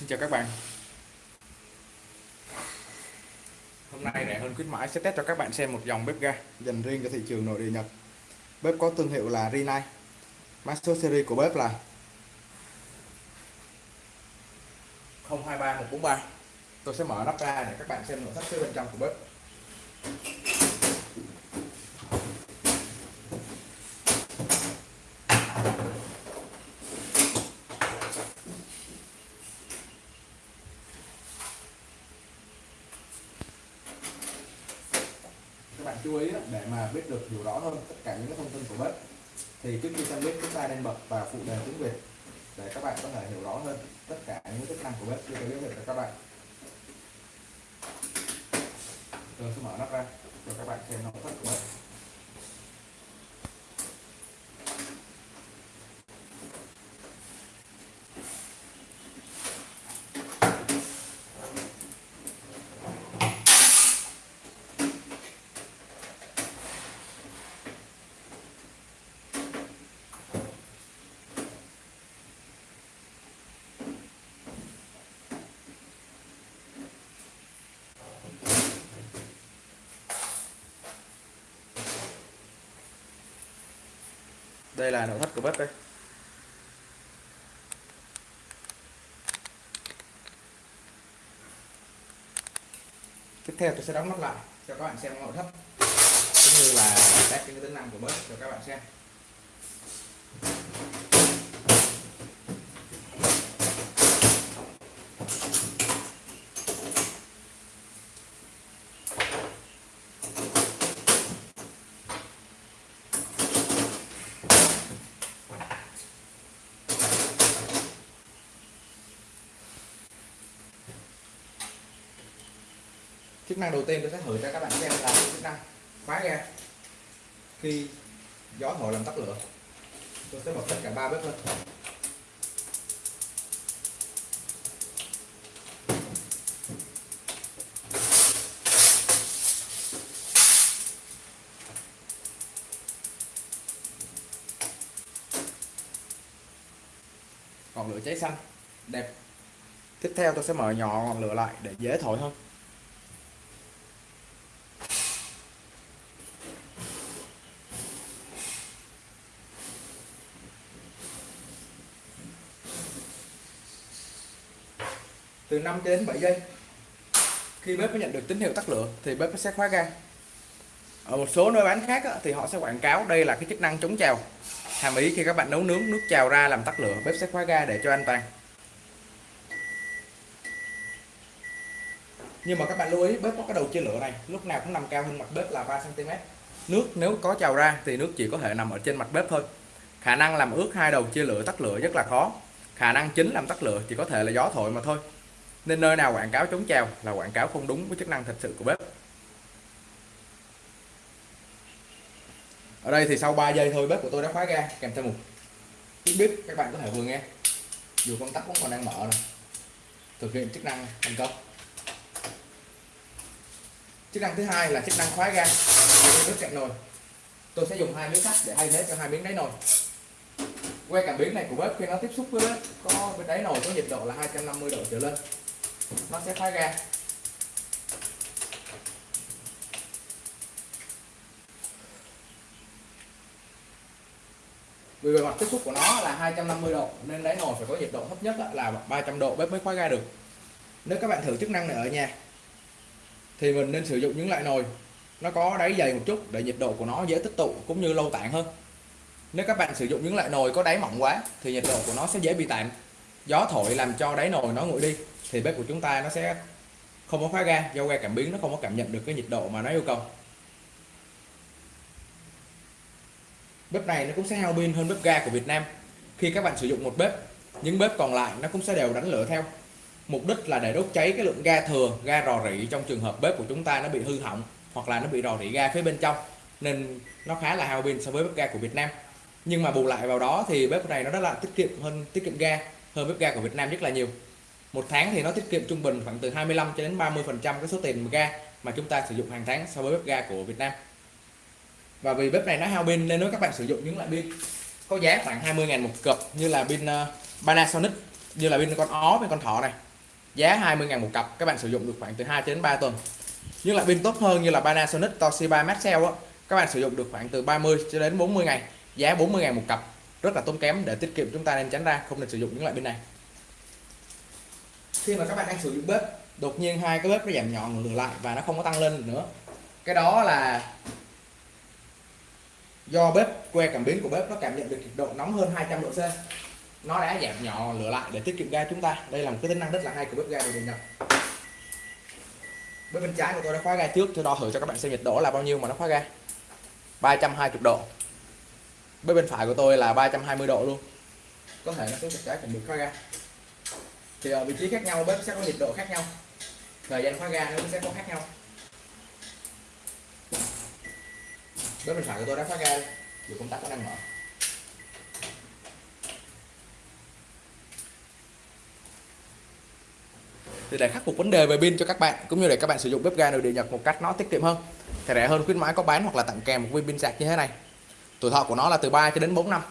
Xin chào các bạn. Hôm nay rẻ hơn khuyến mãi sẽ test cho các bạn xem một dòng bếp ga dành riêng cho thị trường nội địa Nhật. Bếp có thương hiệu là Rinnai Mã số series của bếp là 023143 Tôi sẽ mở nắp ra để các bạn xem nội thất phía bên trong của bếp các bạn chú ý để mà biết được hiểu rõ hơn tất cả những cái thông tin của bếp thì trước khi sang bếp, chúng ta nên bật và phụ đề tiếng Việt để các bạn có thể hiểu rõ hơn tất cả những chức năng của bếp. Khi sẽ được cho các bạn. Tôi sẽ mở nắp ra cho các bạn xem nội thất của bếp. Đây là nội thất của bếp đây. Tiếp theo tôi sẽ đóng nắp lại cho các bạn xem nội thất, cũng như là các cái tính năng của bếp cho các bạn xem. Chức năng đầu tiên tôi sẽ thử cho các bạn xem là chức năng khóa ga. Khi gió thổi làm tắt lửa, tôi sẽ bật tất cả ba bếp lên. Ngọn lửa cháy xanh, đẹp. Tiếp theo tôi sẽ mở nhỏ ngọn lửa lại để dễ thổi hơn. Từ 5 đến 7 giây. Khi bếp có nhận được tín hiệu tắt lửa, thì bếp sẽ khóa ga. Ở một số nơi bán khác thì họ sẽ quảng cáo đây là cái chức năng chống trào. Hàm ý khi các bạn nấu nướng, nước trào ra làm tắt lửa, bếp sẽ khóa ga để cho an toàn. Nhưng mà các bạn lưu ý, bếp có cái đầu chia lửa này, lúc nào cũng nằm cao hơn mặt bếp là 3 cm nước nếu có trào ra thì nước chỉ có thể nằm ở trên mặt bếp thôi. Khả năng làm ướt hai đầu chia lửa tắt lửa rất là khó. Khả năng chính làm tắt lửa chỉ có thể là gió thổi mà thôi nên nơi nào quảng cáo chống trào là quảng cáo không đúng với chức năng thật sự của bếp. Ở đây thì sau 3 giây thôi, bếp của tôi đã khóa ga kèm theo một tiếng bếp, các bạn có thể vừa nghe. Dù công tắc cũng còn đang mở này. thực hiện chức năng thành công. Chức năng thứ hai là chức năng khóa ga. Bếp cạnh nồi. Tôi sẽ dùng hai miếng sắt để thay thế cho hai miếng đáy nồi. Que cảm biến này của bếp khi nó tiếp xúc với bếp, có bên đáy nồi có nhiệt độ là 250 độ trở lên nó sẽ thoát ra vì bề mặt tiếp xúc của nó là 250 độ, nên đáy nồi phải có nhiệt độ thấp nhất là 300 độ bếp mới khóa ga được. Nếu các bạn thử chức năng này ở nhà, thì mình nên sử dụng những loại nồi. Nó có đáy dày một chút để nhiệt độ của nó dễ tích tụ cũng như lâu tản hơn. Nếu các bạn sử dụng những loại nồi có đáy mỏng quá, thì nhiệt độ của nó sẽ dễ bị tản gió thổi làm cho đáy nồi nó nguội đi, thì bếp của chúng ta nó sẽ không có khóa ga do ga cảm biến nó không có cảm nhận được cái nhiệt độ mà nó yêu cầu. Bếp này nó cũng sẽ hao pin hơn bếp ga của Việt Nam. Khi các bạn sử dụng một bếp, những bếp còn lại nó cũng sẽ đều đánh lửa theo. Mục đích là để đốt cháy cái lượng ga thừa, ga rò rỉ trong trường hợp bếp của chúng ta nó bị hư hỏng hoặc là nó bị rò rỉ ga phía bên trong, nên nó khá là hao pin so với bếp ga của Việt Nam. Nhưng mà bù lại vào đó thì bếp này nó rất là tiết kiệm hơn, tiết kiệm ga hơn bếp ga của Việt Nam rất là nhiều. Một tháng thì nó tiết kiệm trung bình khoảng từ 25 cho đến 30 phần trăm cái số tiền ga mà chúng ta sử dụng hàng tháng so với bếp ga của Việt Nam. Và vì bếp này nó hao pin nên nếu các bạn sử dụng những loại pin có giá khoảng 20.000 một cặp như là pin ờ, Panasonic, như là pin con ó với con thỏ này, giá 20.000 một cặp, các bạn sử dụng được khoảng từ 2 đến 3 tuần. Nhưng lại pin tốt hơn như là Panasonic, Toshiba, Maxell á, các bạn sử dụng được khoảng từ 30 cho đến 40 ngày, giá 40.000 một cặp rất là tốn kém để tiết kiệm chúng ta nên tránh ra không nên sử dụng những loại pin này. Khi mà các bạn đang sử dụng bếp đột nhiên hai cái bếp nó giảm nhỏ lửa lại và nó không có tăng lên nữa. Cái đó là do bếp que cảm biến của bếp nó cảm nhận được nhiệt độ nóng hơn 200 độ C. Nó đã giảm nhỏ lửa lại để tiết kiệm ga chúng ta. Đây là một cái tính năng rất là hay của bếp ga đồ điện nhật bếp bên trái của tôi đã khóa ga trước cho đo thử cho các bạn xem nhiệt độ là bao nhiêu mà nó khóa ga. 320 độ bếp bên phải của tôi là 320 độ luôn. Có thể nó xuống trực trái cũng bị khóa ga. Thì ở vị trí khác nhau, bếp sẽ có nhiệt độ khác nhau. Thời gian khóa ga nó cũng sẽ có khác nhau. Bếp bên phải của tôi đã khóa ga dù công tắc nó đang mở. Thì để khắc phục vấn đề về pin cho các bạn, cũng như để các bạn sử dụng bếp ga nội địa Nhật một cách nó tiết kiệm hơn, thì rẻ hơn khuyến mãi có bán hoặc là tặng kèm một viên pin sạc như thế này tuổi thọ của nó là từ 3 cho đến 4 năm.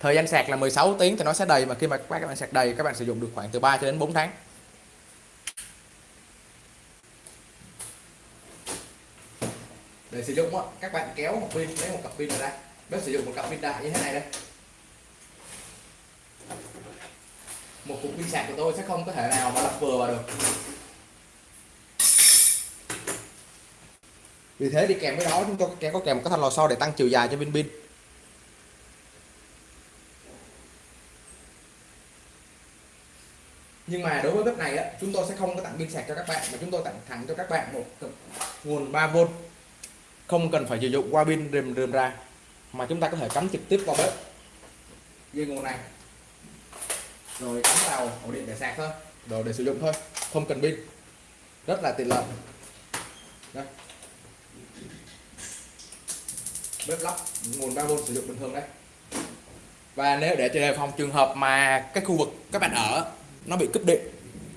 Thời gian sạc là 16 tiếng thì nó sẽ đầy, mà khi mà các bạn sạc đầy, các bạn sử dụng được khoảng từ 3 cho đến 4 tháng. Để sử dụng các bạn kéo một pin, lấy một cặp pin ra bếp sử dụng một cặp pin đại như thế này đây. Một cục pin sạc của tôi sẽ không có thể nào mà lắp vừa vào được. Vì thế đi kèm với đó, chúng tôi có kèm một cái thanh lò xo để tăng chiều dài cho pin pin. Nhưng mà đối với bếp này á, chúng tôi sẽ không có tặng pin sạc cho các bạn mà chúng tôi tặng thẳng cho các bạn một nguồn 3V không cần phải sử dụng qua pin rìm rìm ra mà chúng ta có thể cắm trực tiếp vào bếp. Dây nguồn này. Rồi cắm vào ổ điện để sạc thôi. Rồi để sử dụng thôi không cần pin. Rất là tiện lợi. Đây bếp lắp nguồn 3V sử dụng bình thường đấy và nếu để đề phòng trường hợp mà cái khu vực các bạn ở nó bị cúp điện.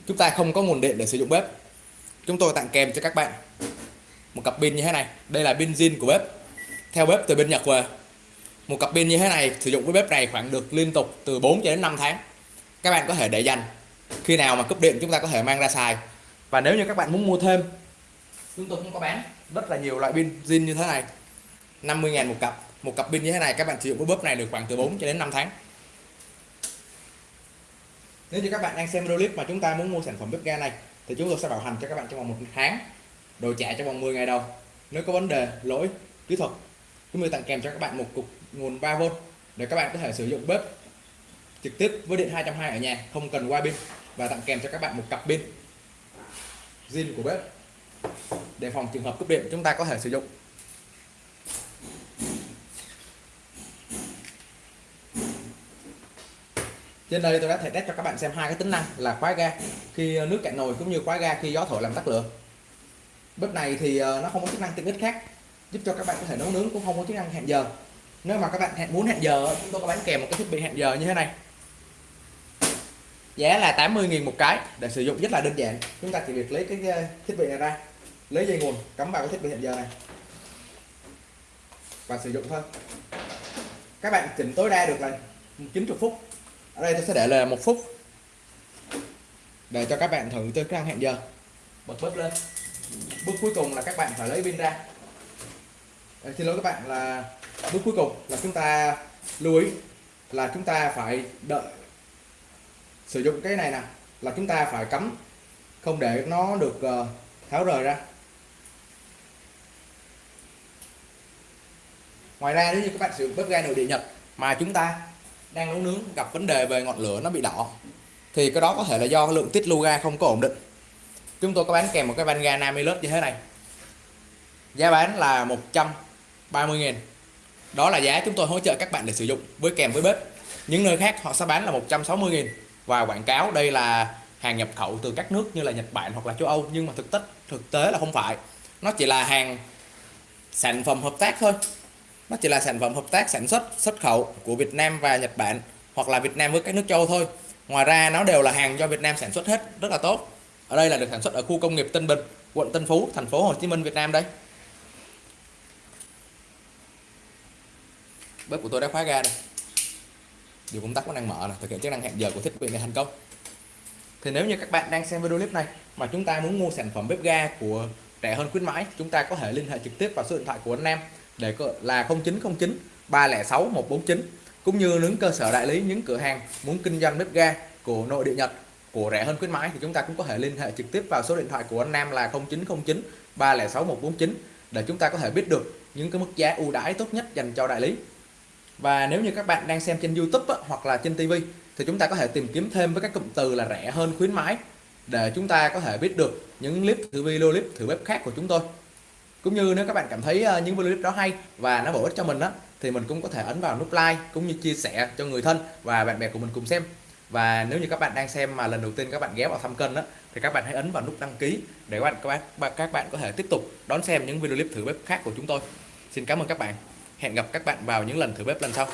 Chúng ta không có nguồn điện để sử dụng bếp. Chúng tôi tặng kèm cho các bạn. Một cặp pin như thế này. Đây là pin zin của bếp. Theo bếp từ bên Nhật về. Một cặp pin như thế này sử dụng với bếp này khoảng được liên tục từ 4 cho đến 5 tháng. Các bạn có thể để dành. Khi nào mà cúp điện, chúng ta có thể mang ra xài. Và nếu như các bạn muốn mua thêm, chúng tôi cũng có bán rất là nhiều loại pin zin như thế này. 50.000 một cặp. Một cặp pin như thế này, các bạn sử dụng với bếp này được khoảng từ 4 cho đến 5 tháng nếu như các bạn đang xem video clip mà chúng ta muốn mua sản phẩm bếp ga này, thì chúng tôi sẽ bảo hành cho các bạn trong vòng một tháng, đồ trả trong vòng 10 ngày đầu. Nếu có vấn đề, lỗi, kỹ thuật, chúng tôi tặng kèm cho các bạn một cục nguồn 3V để các bạn có thể sử dụng bếp trực tiếp với điện 220 ở nhà, không cần qua pin. Và tặng kèm cho các bạn một cặp pin zin của bếp để phòng trường hợp cúp điện chúng ta có thể sử dụng. Trên đây tôi đã thể test cho các bạn xem hai cái tính năng là khóa ga khi ờ, nước cạn nồi cũng như khóa ga khi gió thổi làm tắt lửa. Bếp này thì ờ, nó không có chức năng tiện ích khác, giúp cho các bạn có thể nấu nướng cũng không có chức năng hẹn giờ. Nếu mà các bạn hẹn, muốn hẹn giờ ờ, chúng tôi có bán kèm một cái thiết bị hẹn giờ như thế này. Giá là 80.000 một cái để sử dụng rất là đơn giản. Chúng ta chỉ việc lấy cái thiết bị này ra, lấy dây nguồn, cắm vào cái thiết bị hẹn giờ này. Và sử dụng thôi. Các bạn chỉnh tối đa được là 90 phút ở đây tôi sẽ để là một phút. Để cho các bạn thử chơi cái hẹn giờ. Bật bếp lên. Bước cuối cùng là các bạn phải lấy pin ra. Đấy, xin lỗi các bạn là bước cuối cùng là chúng ta lưu ý là chúng ta phải đợi. Sử dụng cái này nè là chúng ta phải cắm không để nó được uh, tháo rời ra. Ngoài ra nếu như các bạn sử dụng bếp ga nội địa nhật mà chúng ta đang nấu nướng, gặp vấn đề về ngọn lửa nó bị đỏ. Thì cái đó có thể là do lượng tiết lưu ga không có ổn định. Chúng tôi có bán kèm một cái van ga Namilus như thế này. Giá bán là 130 000 đó là giá chúng tôi hỗ trợ các bạn để sử dụng với kèm với bếp. Những nơi khác họ sẽ bán là 160 000 và quảng cáo đây là hàng nhập khẩu từ các nước như là Nhật Bản hoặc là châu Âu. Nhưng mà thực tế thực tế là không phải. Nó chỉ là hàng sản phẩm hợp tác thôi nó chỉ là sản phẩm hợp tác sản xuất xuất khẩu của Việt Nam và Nhật Bản, hoặc là Việt Nam với các nước châu thôi. Ngoài ra, nó đều là hàng do Việt Nam sản xuất hết, rất là tốt. Ở đây là được sản xuất ở khu công nghiệp Tân Bình, quận Tân Phú, thành phố Hồ Chí Minh, Việt Nam đây. Bếp của tôi đã khóa ga đây. Điều công tắc vẫn đang mở này thực hiện chức năng hẹn giờ của thiết bị này thành công. Thì nếu như các bạn đang xem video clip này mà chúng ta muốn mua sản phẩm bếp ga của rẻ hơn khuyến mãi, chúng ta có thể liên hệ trực tiếp vào số điện thoại của anh Nam để là 0909 306 149 cũng như những cơ sở đại lý những cửa hàng muốn kinh doanh bếp ga của nội địa Nhật của rẻ hơn khuyến mãi thì chúng ta cũng có thể liên hệ trực tiếp vào số điện thoại của anh Nam là 0909 306 149 để chúng ta có thể biết được những cái mức giá ưu đãi tốt nhất dành cho đại lý. Và nếu như các bạn đang xem trên YouTube á, hoặc là trên TV thì chúng ta có thể tìm kiếm thêm với các cụm từ là rẻ hơn khuyến mãi để chúng ta có thể biết được những clip thử video clip thử bếp khác của chúng tôi cũng như nếu các bạn cảm thấy ờ, những video clip đó hay và nó bổ ích cho mình đó thì mình cũng có thể ấn vào nút like cũng như chia sẻ cho người thân và bạn bè của mình cùng xem. Và nếu như các bạn đang xem mà lần đầu tiên các bạn ghé vào thăm kênh đó thì các bạn hãy ấn vào nút đăng ký để các bạn các bạn các bạn có thể tiếp tục đón xem những video clip thử bếp khác của chúng tôi. Xin cảm ơn các bạn. Hẹn gặp các bạn vào những lần thử bếp lần sau.